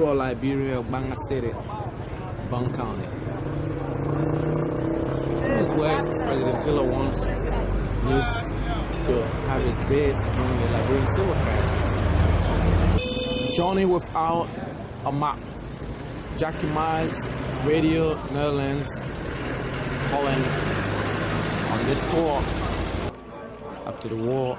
rural Liberia Gbarnga City, Bong County. This is where President Taylor wants used to have his base during the Liberian civil crisis. Johnny without a map. Jackie Myers, Radio Netherlands, Holland on this tour after the war.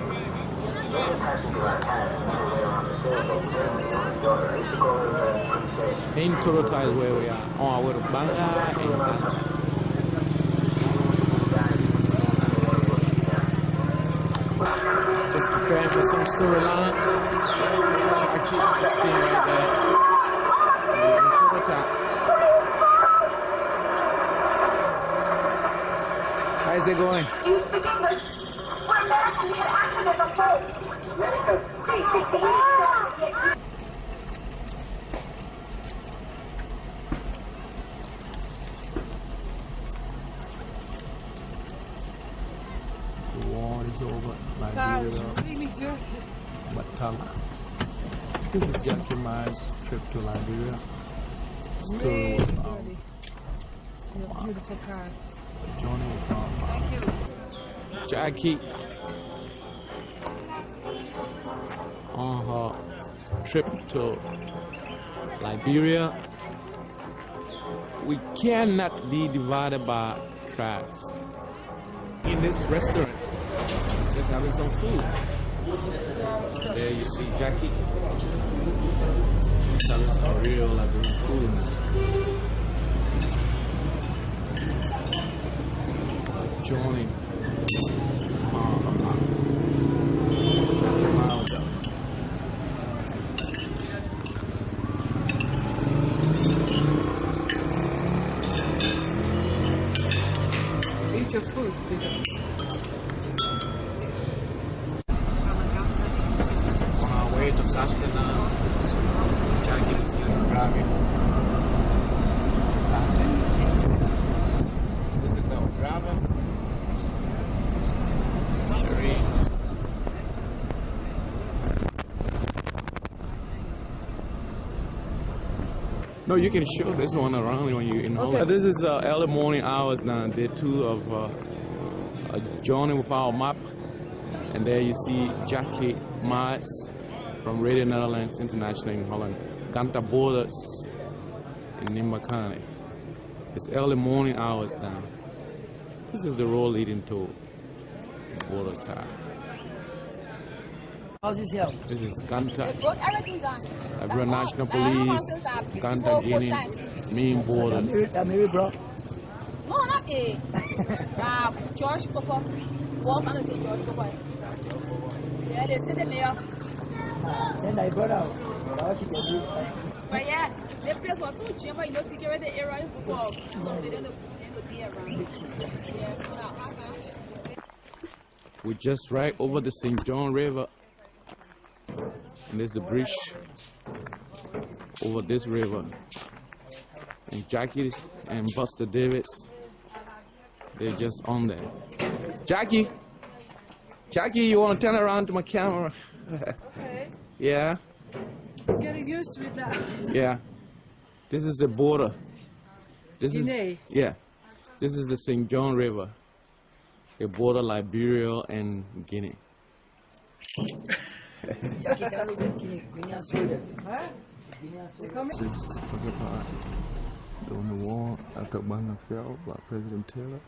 In Toronto is where we are. On our Banga and Ghana. Just preparing for some storyline. Jackie, you can see right there. We're in Toronto. How's it going? You speak English? We're American. We had accident before. The war is over. God, Liberia, it's really dirty. Matala. This is Jackie Myers' trip to Liberia. Still Really um, dirty. Your beautiful car. Johnny Thank you. Jackie on her trip to Liberia. We cannot be divided by tribes. In this restaurant, just having some food. There you see Jackie. She's having some real Liberian food. Food, On our way to Sastana, Jackie is driving. This is our driver. Sherry. No, you can show this one around when you're in Holland. This is uh, early morning hours now, day two of uh, a journey with our map. And there you see Jackie Myers from Radio Netherlands International in Holland. Ganta Borders in Nimba County. It's early morning hours now. This is the road leading to the border side. How's this help? This is Ganta, Broke everything National Police, Ganta Guinea, main border. I'm married, I'm married, bro. No, not A. Uh, George Papa. Walk on the say George Papa. Yeah, they say the mayor. Then I brought out. I watch it every But yeah, the place was too cheap, but you know, security area before. So they don't know, they don't be around. Yeah, so now, uh-huh. We just right over the St. John River. And there's the bridge over this river. And Jackie and Buster Davis, they're just on there. Jackie! Jackie, you want to turn around to my camera? Okay. Yeah, Getting used to that. yeah. This is the border. This Guinea. is yeah. This is the St. John River. The border Liberia and Guinea. Six occupied during the war after Gbarnga fell by President Taylor.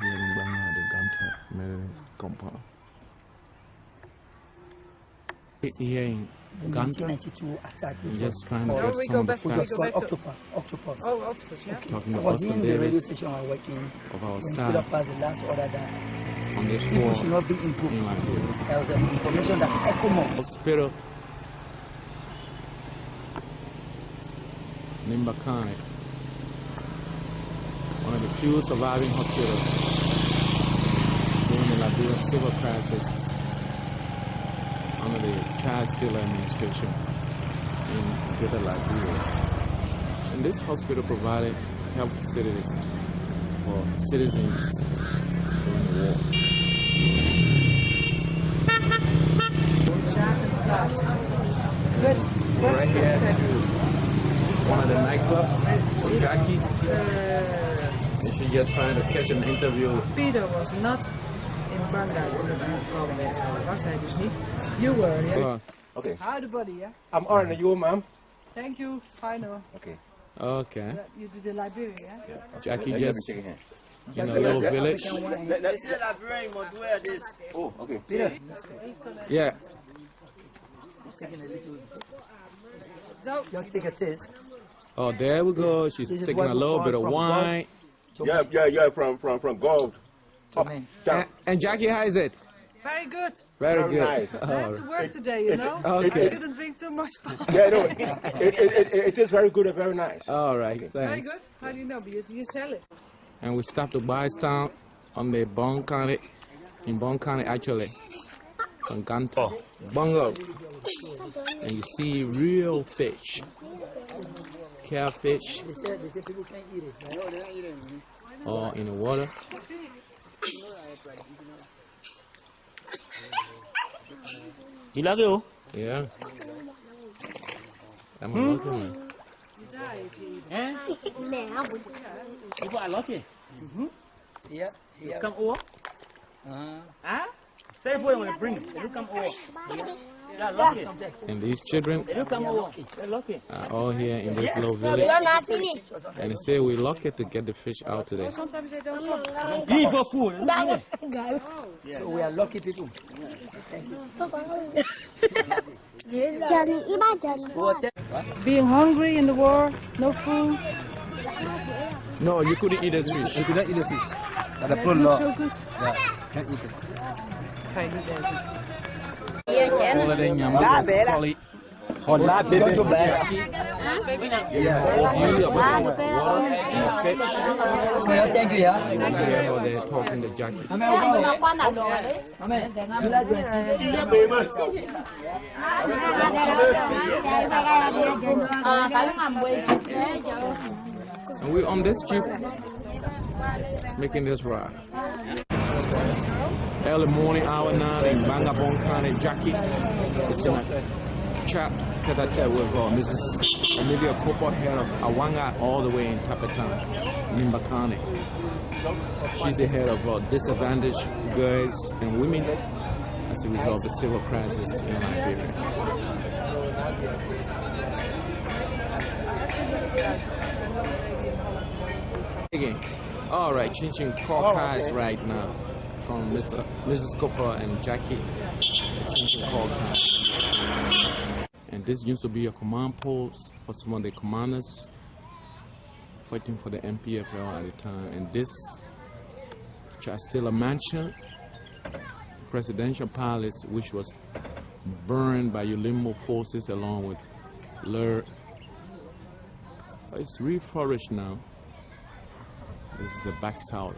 Here in Gbarnga, oh, oh, the Ganta military compound. Here in Ganta, 1992 attack. just trying to called- get we some go of the back- we which was facts go called back to- Octopus. Octopus. Oh, octopus, yeah. talking I to was Buster in the radio Davis station I was working of our staff. Tudor the last order on this People war should not be improved. in Liberia. There was information that ECOMOG Hospital Nimba County, one of the few surviving hospitals during the Liberian civil crisis under the Charles Taylor administration in Greater Liberia. And this hospital provided health facilities for citizens during the war. But Right here, one of the nightclubs for Jackie. And she just trying to catch an interview. Peter was not in Gbarnga toen het aangevallen werd. Dat was hij dus niet. You were, yeah? Uh, Okay. Howdy buddy, yeah? I'm on you, ma'am. Thank you, fine hoor. Okay. Okay, You did the Liberia, yeah? Jackie Let me just in a little village. Let, let, oh, okay. Peter, Yeah, taking a little, No, you want to take a taste? oh there we go. She's This taking a little bit of wine. Yeah, yeah, yeah. From from from gold. To me. Down. And, and Jackie, how is it? Very good. Very Very good. nice. I have to work today, you know? Okay. I shouldn't drink too much. Yeah, no, it, it, it, it is very good and very nice. All right, very thanks. good. How do you know? Because you sell it. And we stopped to buy Bystown on the Bong County, in Bong County actually, on Ganta, oh. Bungo. And you see real fish, catfish, They say, they say people can't eat it. all in the water. You like it? oh? Yeah. I'm a lucky one. Eh? You got a lucky. Yeah, yeah. Come over. Uh, Huh? Say for them when they bring it. They do come over. Yeah, lucky. And these children They do come over. They're lucky. are all here in this little village. And they say we're lucky to get the fish out today. Sometimes they don't eat for food. You don't eat it. so we are lucky people. Johnny, iba Johnny. Being hungry in the war, no food. No, you couldn't eat this fish. You cannot eat the fish. At the They law, so good. yeah, can't eat it. Ga je niet eten. All of them, yam, collie, Hot lab, baby. To bed. yeah, all you about the water and the fish. Yeah, thank you, yeah. Yeah, how they're talking to Jackie. Amen. Amen. You like this? And we're on this jeep making this ride. Early morning hour now in Gbarnga Bong County, Jackie. It's in a chat tete with uh, Mrs. Olivia Cooper, head of Awanga, all the way in Tappita, Nimbakane. She's the head of uh, disadvantaged girls and women as a result of the civil crisis in Liberia. Again. All right, changing call cards right now from Mr. Mrs. Cooper and Jackie. Changing call cards. This used to be a command post for some of the commanders fighting for the NPFL at the time. And this Chastilla Mansion, presidential palace, which was burned by ULIMO forces along with LURD. It's reforested now. This is the back alley.